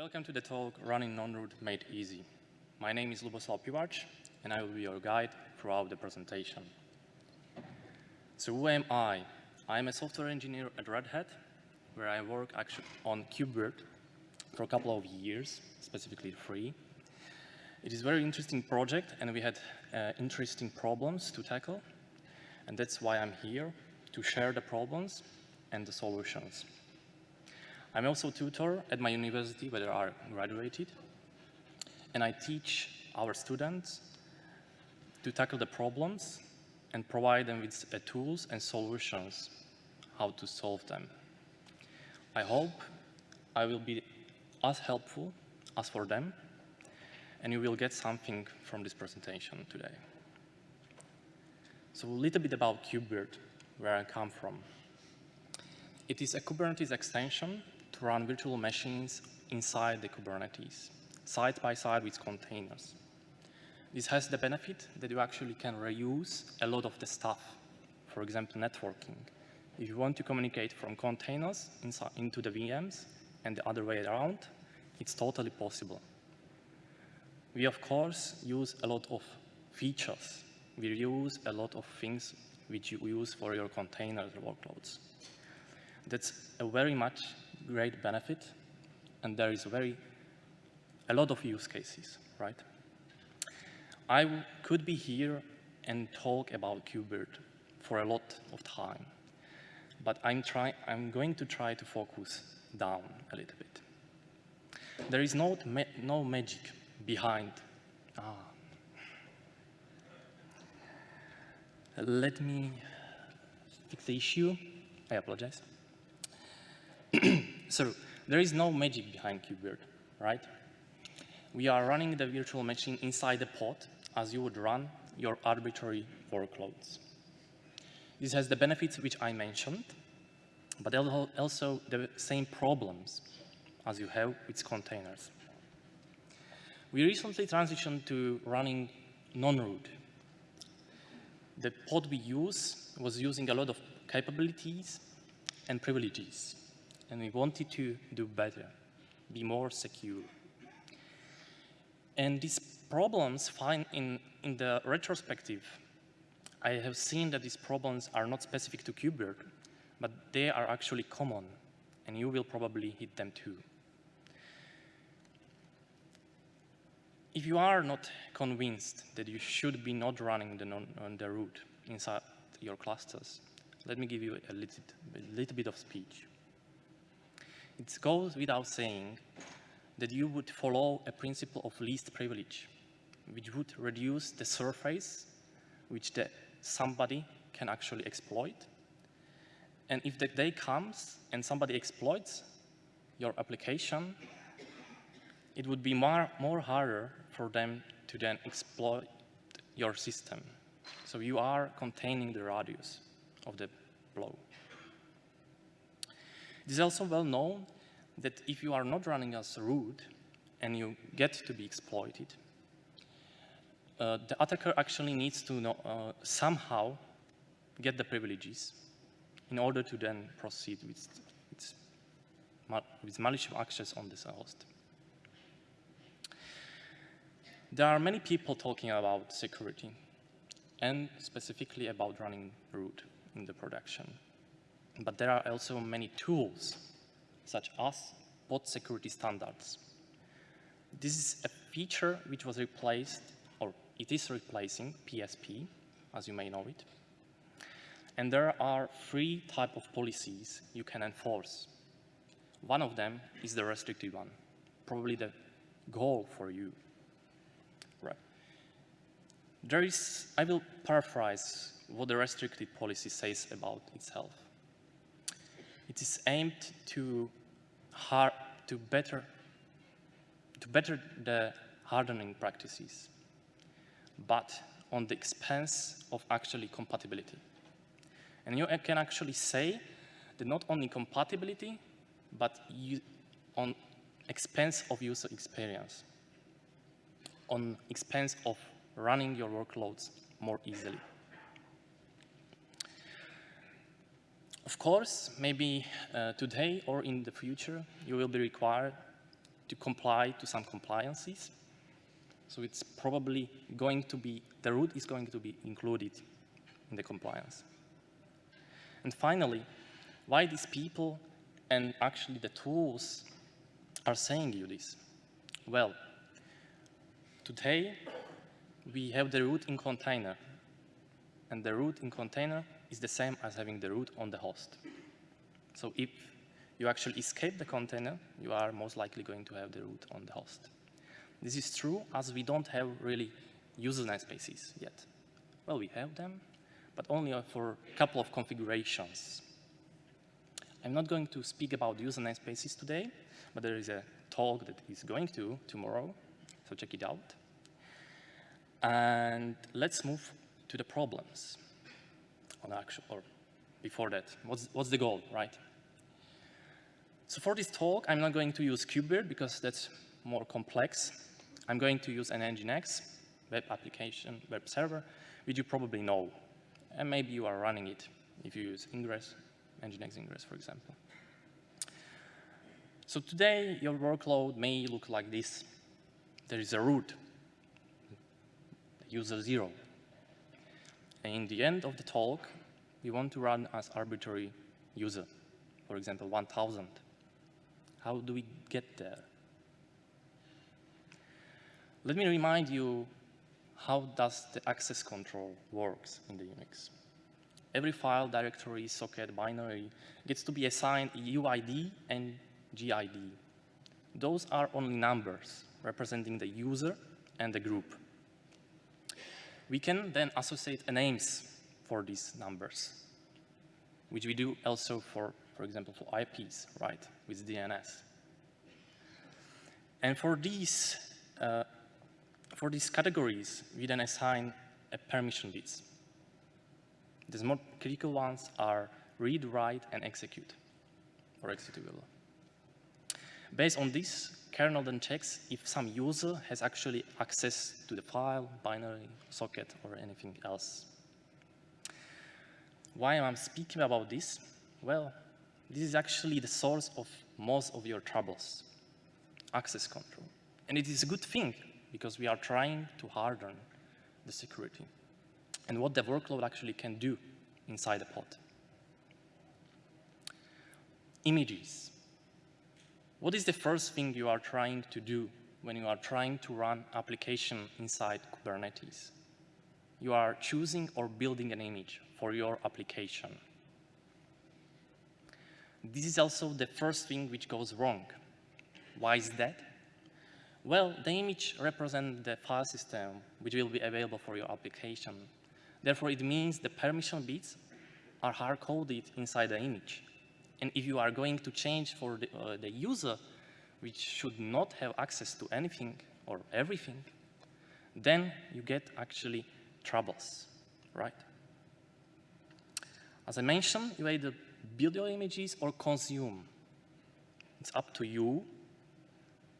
Welcome to the talk Running Non-Root Made Easy. My name is Luboslav Pivarc, and I will be your guide throughout the presentation. So who am I? I'm a software engineer at Red Hat, where I work actually on KubeVirt for a couple of years, specifically three. It is a very interesting project, and we had uh, interesting problems to tackle, and that's why I'm here, to share the problems and the solutions. I'm also a tutor at my university where I graduated, and I teach our students to tackle the problems and provide them with uh, tools and solutions how to solve them. I hope I will be as helpful as for them, and you will get something from this presentation today. So a little bit about KubeVirt, where I come from. It is a Kubernetes extension run virtual machines inside the Kubernetes, side by side with containers. This has the benefit that you actually can reuse a lot of the stuff, for example, networking. If you want to communicate from containers into the VMs and the other way around, it's totally possible. We, of course, use a lot of features. We use a lot of things which you use for your container workloads. That's a very much great benefit, and there is very a lot of use cases, right? I could be here and talk about KubeVirt for a lot of time, but I'm, try I'm going to try to focus down a little bit. There is no, ma no magic behind. Ah. Let me fix the issue. I apologize. so there is no magic behind KubeVirt, right? We are running the virtual machine inside the pod as you would run your arbitrary workloads. This has the benefits which I mentioned, but also the same problems as you have with containers. We recently transitioned to running non-root. The pod we use was using a lot of capabilities and privileges and we wanted to do better, be more secure. And these problems find in, in the retrospective, I have seen that these problems are not specific to KubeVirt, but they are actually common, and you will probably hit them too. If you are not convinced that you should be not running the, non, on the root inside your clusters, let me give you a little, a little bit of speech. It goes without saying that you would follow a principle of least privilege, which would reduce the surface which the, somebody can actually exploit. And if the day comes and somebody exploits your application, it would be more, more harder for them to then exploit your system. So you are containing the radius of the blow. It is also well known that if you are not running as root and you get to be exploited, uh, the attacker actually needs to know, uh, somehow get the privileges in order to then proceed with its, with malicious access on this host. There are many people talking about security and specifically about running root in the production. But there are also many tools, such as pod security standards. This is a feature which was replaced, or it is replacing PSP, as you may know it. And there are three type of policies you can enforce. One of them is the restricted one, probably the goal for you. Right. There is, I will paraphrase what the restricted policy says about itself. It is aimed to, to, better, to better the hardening practices, but on the expense of actually compatibility. And you can actually say that not only compatibility, but on expense of user experience, on expense of running your workloads more easily. Of course, maybe uh, today or in the future, you will be required to comply to some compliances. So it's probably going to be, the root is going to be included in the compliance. And finally, why these people and actually the tools are saying you this? Well, today we have the root in container, and the root in container is the same as having the root on the host. So if you actually escape the container, you are most likely going to have the root on the host. This is true as we don't have really user namespaces yet. Well, we have them, but only for a couple of configurations. I'm not going to speak about user namespaces today, but there is a talk that is going to tomorrow, so check it out. And let's move to the problems on actual, or before that, what's, what's the goal, right? So for this talk, I'm not going to use KubeVirt because that's more complex. I'm going to use an Nginx web application, web server, which you probably know. And maybe you are running it if you use Ingress, Nginx Ingress, for example. So today, your workload may look like this. There is a root, user zero. And in the end of the talk, we want to run as arbitrary user, for example, 1000. How do we get there? Let me remind you how does the access control works in the Unix. Every file, directory, socket, binary gets to be assigned UID and GID. Those are only numbers representing the user and the group. We can then associate names for these numbers, which we do also for, for example, for IPs, right, with DNS. And for these, uh, for these categories, we then assign a permission bits. The more critical ones are read, write, and execute, or executable. Based on this, kernel then checks if some user has actually access to the file, binary, socket, or anything else. Why am I speaking about this? Well, this is actually the source of most of your troubles, access control. And it is a good thing, because we are trying to harden the security and what the workload actually can do inside the pod. Images. What is the first thing you are trying to do when you are trying to run application inside Kubernetes? You are choosing or building an image for your application. This is also the first thing which goes wrong. Why is that? Well, the image represents the file system which will be available for your application. Therefore, it means the permission bits are hard-coded inside the image. And if you are going to change for the, uh, the user, which should not have access to anything or everything, then you get actually troubles, right? As I mentioned, you either build your images or consume. It's up to you.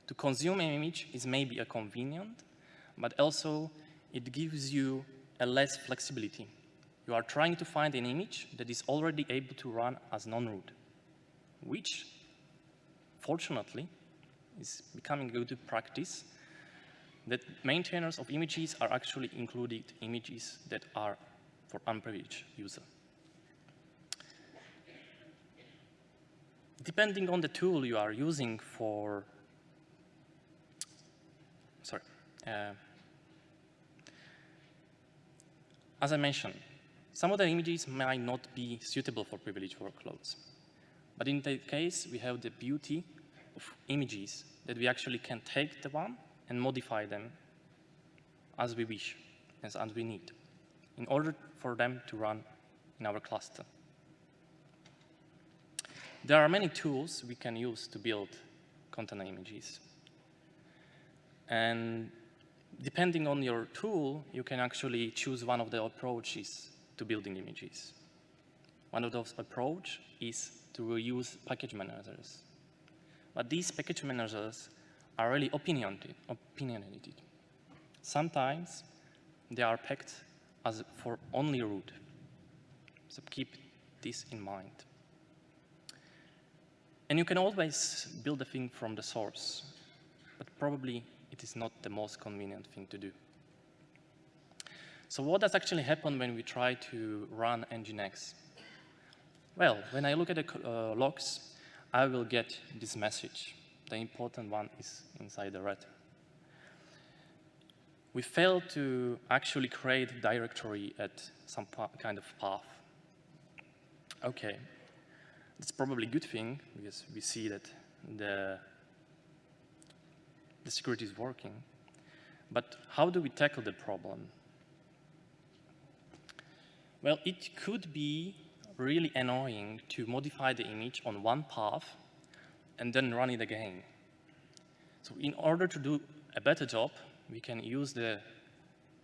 To consume an image is maybe a convenient, but also it gives you a less flexibility. You are trying to find an image that is already able to run as non-root which, fortunately, is becoming a good practice, that maintainers of images are actually included images that are for unprivileged user. Depending on the tool you are using for, sorry, uh, as I mentioned, some of the images might not be suitable for privileged workloads. But in that case, we have the beauty of images that we actually can take the one and modify them as we wish, as, as we need, in order for them to run in our cluster. There are many tools we can use to build container images. And depending on your tool, you can actually choose one of the approaches to building images. One of those approach is to reuse package managers. But these package managers are really opinionated. opinionated. Sometimes they are packed as for only root. So keep this in mind. And you can always build a thing from the source. But probably it is not the most convenient thing to do. So what does actually happen when we try to run Nginx? Well, when I look at the uh, logs, I will get this message. The important one is inside the red. We failed to actually create directory at some kind of path. Okay, it's probably a good thing because we see that the, the security is working. But how do we tackle the problem? Well, it could be really annoying to modify the image on one path and then run it again. So in order to do a better job, we can use the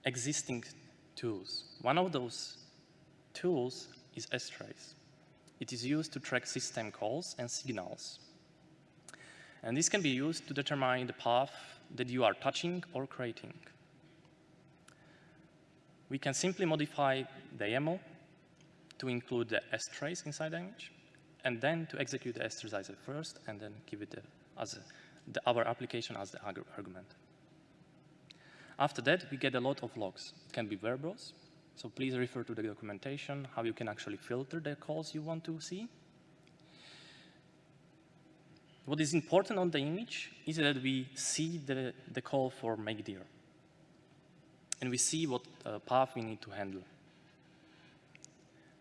existing tools. One of those tools is strace. It is used to track system calls and signals. And this can be used to determine the path that you are touching or creating we can simply modify the YAML to include the strace inside the image, and then to execute the strace first, and then give it the, as a, the, our application as the argument. After that, we get a lot of logs. It can be verbose, so please refer to the documentation, how you can actually filter the calls you want to see. What is important on the image is that we see the, the call for make dir and we see what uh, path we need to handle.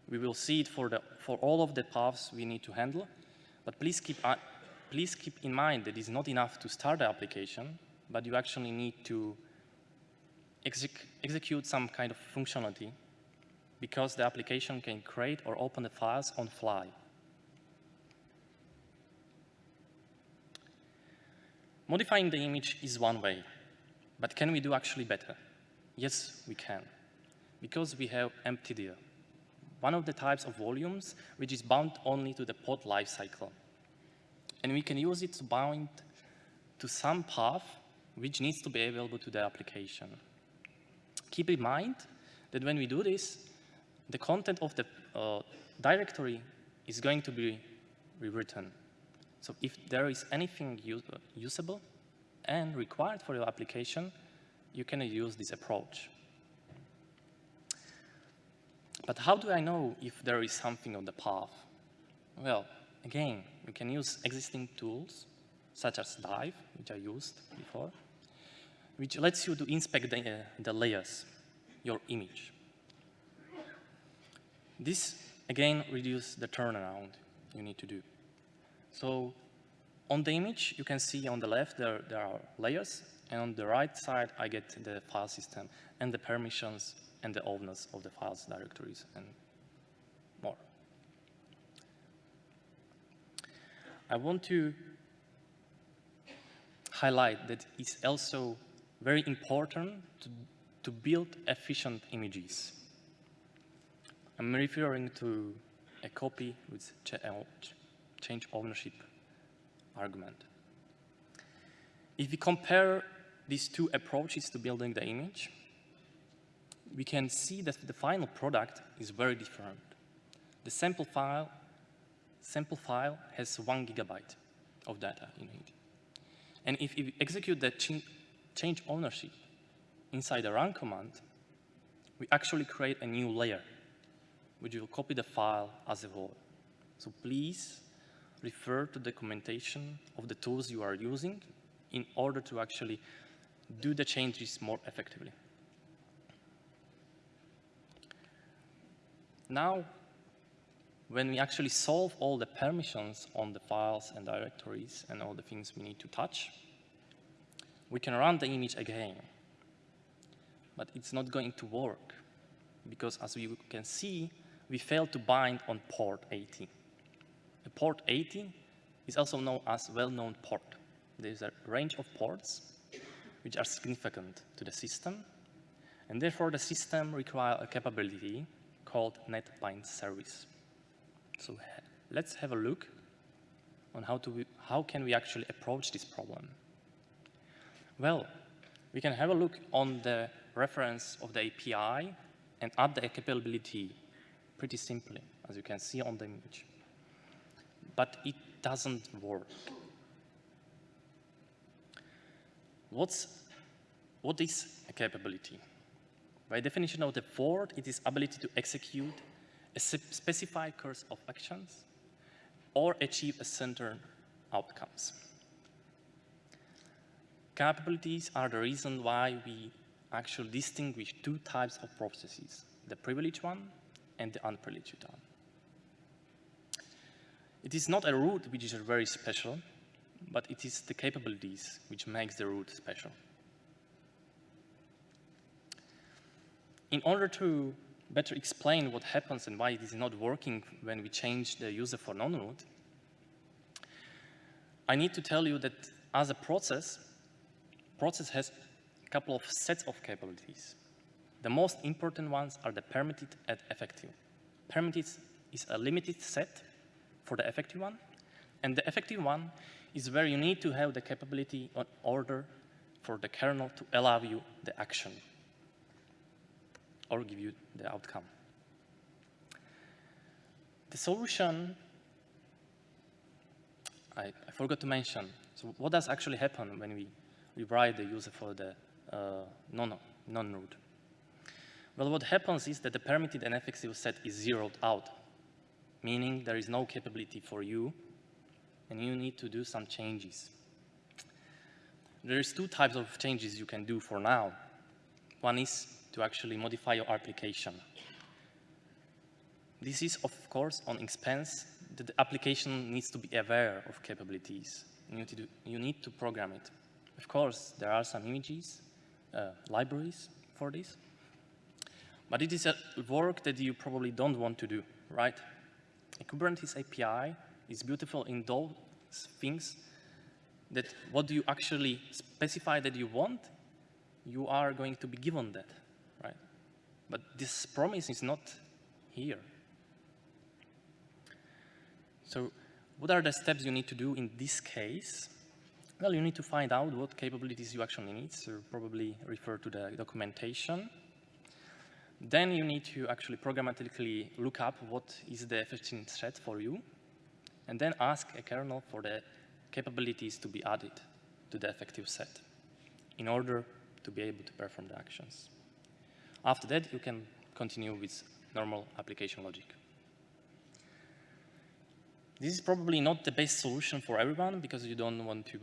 We will see it for, the, for all of the paths we need to handle, but please keep, uh, please keep in mind that it's not enough to start the application, but you actually need to exec execute some kind of functionality because the application can create or open the files on fly. Modifying the image is one way, but can we do actually better? Yes, we can, because we have empty one of the types of volumes which is bound only to the pod lifecycle. And we can use it to bind to some path which needs to be available to the application. Keep in mind that when we do this, the content of the uh, directory is going to be rewritten. So if there is anything usable and required for your application, you can use this approach. But how do I know if there is something on the path? Well, again, you can use existing tools, such as Dive, which I used before, which lets you to inspect the, uh, the layers, your image. This, again, reduces the turnaround you need to do. So on the image, you can see on the left there, there are layers, and on the right side, I get the file system and the permissions and the owners of the files directories and more. I want to highlight that it's also very important to, to build efficient images. I'm referring to a copy with uh, change ownership argument. If we compare these two approaches to building the image, we can see that the final product is very different. The sample file, sample file has one gigabyte of data in it. And if we execute that ch change ownership inside the run command, we actually create a new layer, which will copy the file as a whole. So please refer to the documentation of the tools you are using in order to actually do the changes more effectively. Now, when we actually solve all the permissions on the files and directories and all the things we need to touch, we can run the image again. But it's not going to work because as we can see, we failed to bind on port 80. The port 80 is also known as well-known port. There's a range of ports which are significant to the system, and therefore the system requires a capability called NetBind service. So let's have a look on how, to, how can we actually approach this problem. Well, we can have a look on the reference of the API and add the capability pretty simply, as you can see on the image. But it doesn't work. what's, what is a capability? By definition of the word, it is ability to execute a specified course of actions or achieve a certain outcomes. Capabilities are the reason why we actually distinguish two types of processes, the privileged one and the unprivileged one. It is not a root which is very special, but it is the capabilities which makes the root special. In order to better explain what happens and why it is not working when we change the user for non-root, I need to tell you that as a process, process has a couple of sets of capabilities. The most important ones are the permitted and effective. Permitted is a limited set for the effective one, and the effective one is where you need to have the capability in order for the kernel to allow you the action or give you the outcome. The solution, I, I forgot to mention, so what does actually happen when we rewrite the user for the uh, non-root? Non well, what happens is that the permitted and set is zeroed out, meaning there is no capability for you, and you need to do some changes. There's two types of changes you can do for now. One is to actually modify your application. This is, of course, on expense that the application needs to be aware of capabilities. You need to, do, you need to program it. Of course, there are some images, uh, libraries for this, but it is a work that you probably don't want to do, right? A Kubernetes API is beautiful in those things that what do you actually specify that you want, you are going to be given that. But this promise is not here. So what are the steps you need to do in this case? Well, you need to find out what capabilities you actually need, so probably refer to the documentation. Then you need to actually programmatically look up what is the efficient set for you, and then ask a kernel for the capabilities to be added to the effective set in order to be able to perform the actions. After that, you can continue with normal application logic. This is probably not the best solution for everyone because you don't want to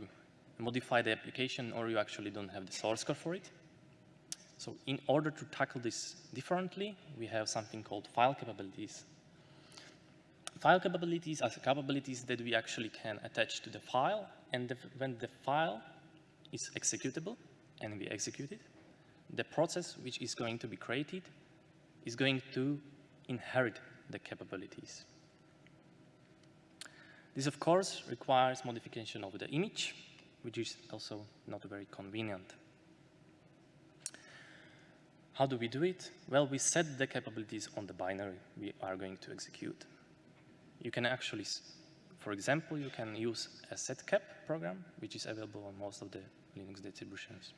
modify the application or you actually don't have the source code for it. So in order to tackle this differently, we have something called file capabilities. File capabilities are capabilities that we actually can attach to the file, and the, when the file is executable, and we execute it, the process which is going to be created is going to inherit the capabilities. This, of course, requires modification of the image, which is also not very convenient. How do we do it? Well, we set the capabilities on the binary we are going to execute. You can actually, for example, you can use a setcap program, which is available on most of the Linux distributions.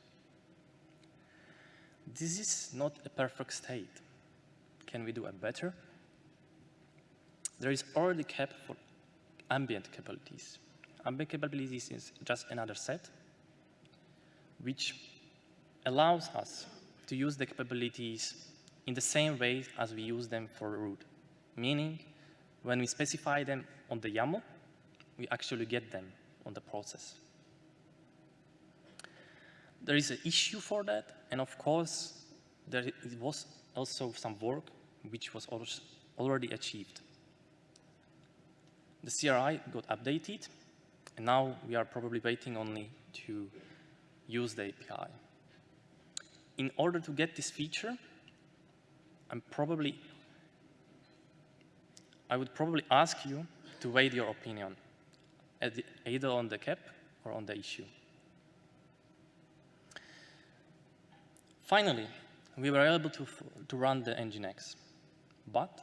This is not a perfect state. Can we do a better? There is already KEP for ambient capabilities. Ambient capabilities is just another set which allows us to use the capabilities in the same way as we use them for root. Meaning, when we specify them on the YAML, we actually get them on the process there is an issue for that, and of course, there was also some work which was already achieved. The CRI got updated, and now we are probably waiting only to use the API. In order to get this feature, I'm probably, I would probably ask you to weigh your opinion, either on the KEP or on the issue. Finally, we were able to, to run the Nginx, but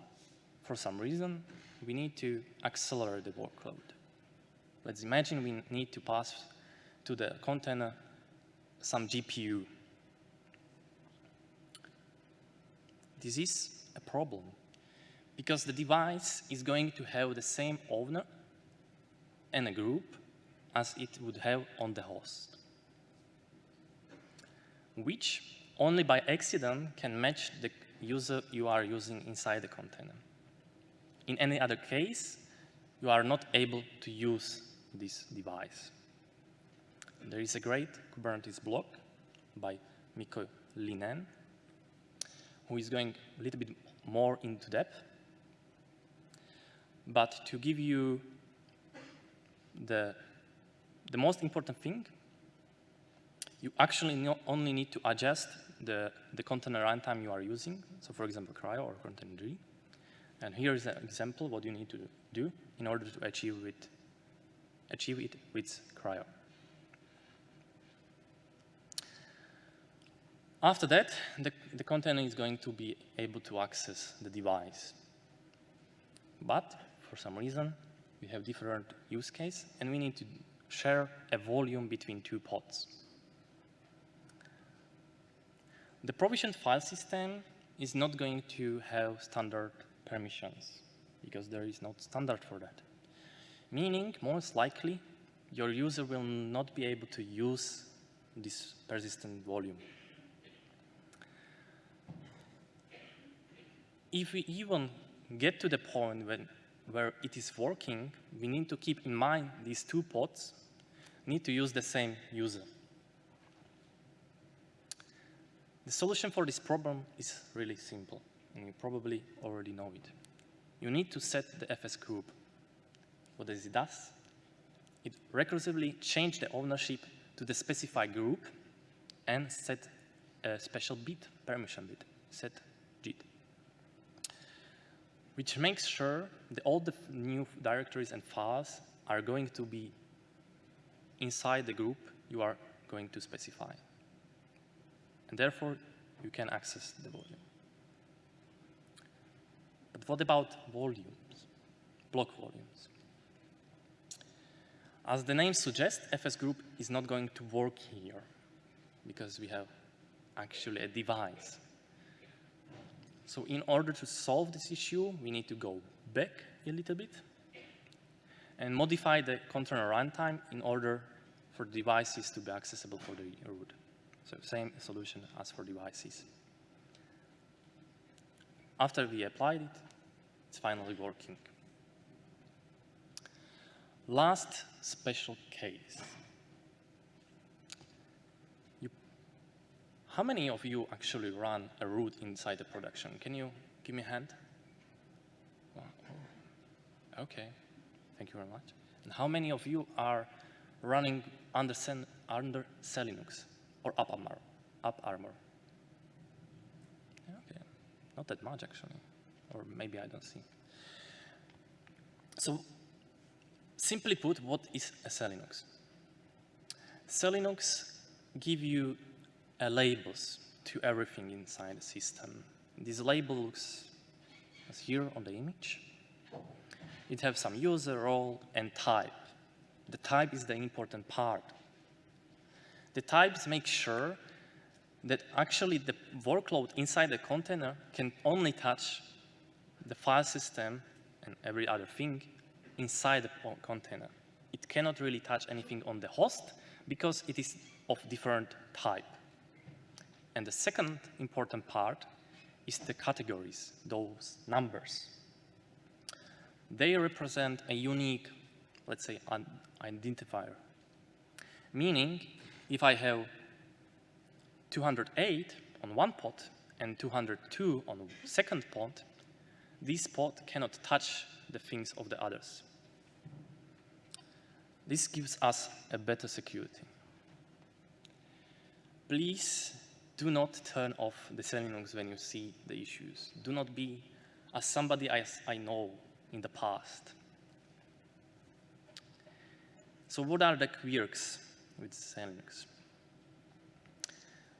for some reason, we need to accelerate the workload. Let's imagine we need to pass to the container some GPU. This is a problem because the device is going to have the same owner and a group as it would have on the host. which only by accident can match the user you are using inside the container. In any other case, you are not able to use this device. There is a great Kubernetes blog by Mikko Ylinen, who is going a little bit more into depth. But to give you the, the most important thing, you actually only need to adjust the, the container runtime you are using. So for example, CRI-O or Containerd. And here is an example what you need to do in order to achieve it, achieve it with CRI-O. After that, the, the container is going to be able to access the device. But for some reason, we have different use case, and we need to share a volume between two pods. The provisioned file system is not going to have standard permissions because there is no standard for that. Meaning, most likely, your user will not be able to use this persistent volume. if we even get to the point when, where it is working, we need to keep in mind these two pods need to use the same user. The solution for this problem is really simple, and you probably already know it. You need to set the FS group. What does it does? It recursively changes the ownership to the specified group and set a special bit, permission bit, set JIT which makes sure that all the new directories and files are going to be inside the group you are going to specify. And therefore, you can access the volume. But what about volumes, block volumes? As the name suggests, FS group is not going to work here because we have actually a device so in order to solve this issue, we need to go back a little bit and modify the container runtime in order for devices to be accessible for the root. So same solution as for devices. After we applied it, it's finally working. Last special case. How many of you actually run a root inside the production? Can you give me a hand? Okay, thank you very much. And how many of you are running under, under SELinux or AppArmor. Up Armor? okay, not that much actually, or maybe I don't see. So, simply put, what is a SELinux? SELinux give you labels to everything inside the system. This label looks as here on the image. It has some user, role, and type. The type is the important part. The types make sure that actually the workload inside the container can only touch the file system and every other thing inside the container. It cannot really touch anything on the host because it is of different type. And the second important part is the categories, those numbers. They represent a unique, let's say, identifier. Meaning, if I have 208 on one pod and 202 on the second pod, this pod cannot touch the things of the others. This gives us a better security. Please do not turn off the SELinux when you see the issues. Do not be as somebody I know in the past. So what are the quirks with?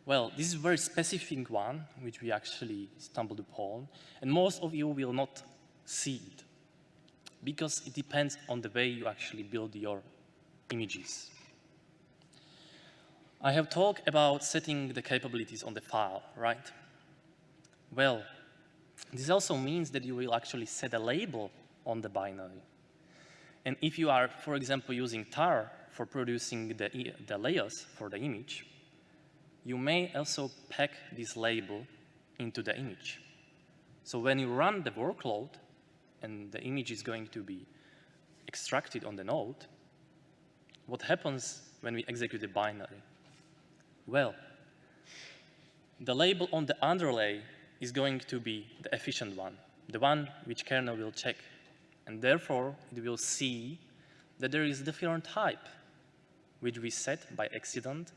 Well, this is a very specific one, which we actually stumbled upon, and most of you will not see it, because it depends on the way you actually build your images. I have talked about setting the capabilities on the file, right? Well, this also means that you will actually set a label on the binary. And if you are, for example, using tar for producing the, the layers for the image, you may also pack this label into the image. So when you run the workload and the image is going to be extracted on the node, what happens when we execute the binary? Well, the label on the underlay is going to be the efficient one, the one which kernel will check. And therefore, it will see that there is different type, which we set by accident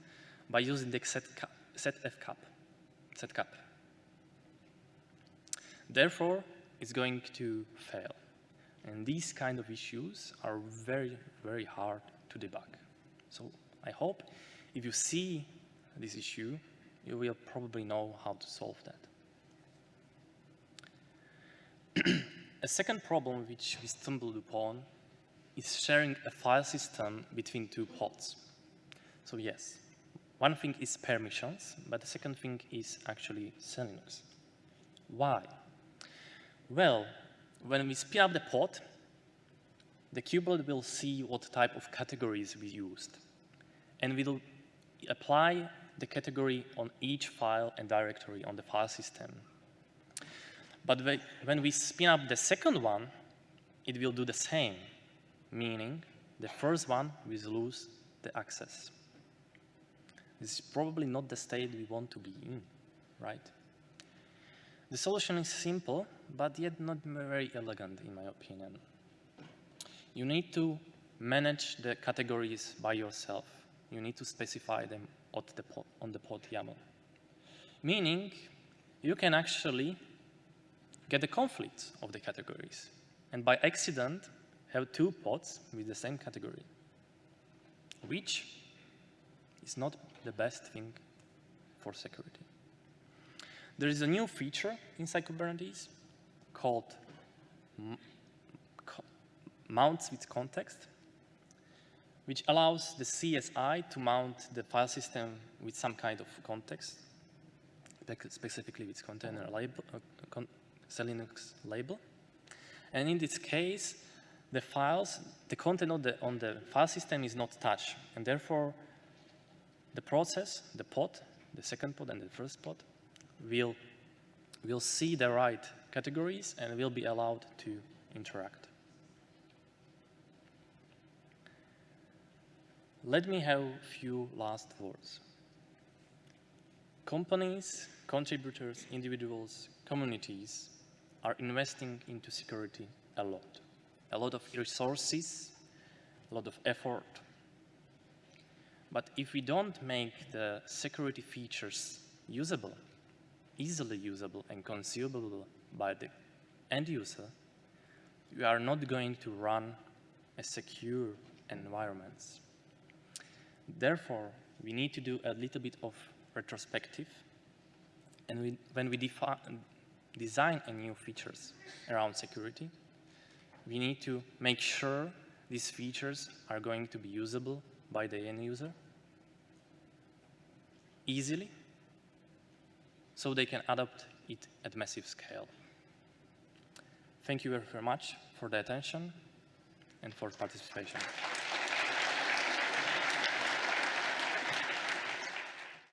by using the set, set fcap, setcap. Therefore, it's going to fail. And these kind of issues are very, very hard to debug. So I hope if you see this issue, you will probably know how to solve that. a second problem which we stumbled upon is sharing a file system between two pods. So yes, one thing is permissions, but the second thing is actually Linux. Why? Well, when we spin up the pod, the kubelet will see what type of categories we used. And we'll apply the category on each file and directory on the file system. But when we spin up the second one, it will do the same, meaning the first one will lose the access. This is probably not the state we want to be in, right? The solution is simple, but yet not very elegant in my opinion. You need to manage the categories by yourself. You need to specify them the on the pod YAML. Meaning, you can actually get the conflict of the categories, and by accident, have two pods with the same category, which is not the best thing for security. There is a new feature inside Kubernetes called mounts with context, which allows the CSI to mount the file system with some kind of context, specifically with container label, uh, con Linux label. And in this case, the files, the content on the, on the file system is not touched, and therefore the process, the pod, the second pod and the first pod, will, will see the right categories and will be allowed to interact. Let me have a few last words. Companies, contributors, individuals, communities are investing into security a lot. A lot of resources, a lot of effort. But if we don't make the security features usable, easily usable and consumable by the end user, we are not going to run a secure environments. Therefore, we need to do a little bit of retrospective. And we, when we design a new features around security, we need to make sure these features are going to be usable by the end user easily so they can adopt it at massive scale. Thank you very much for the attention and for participation.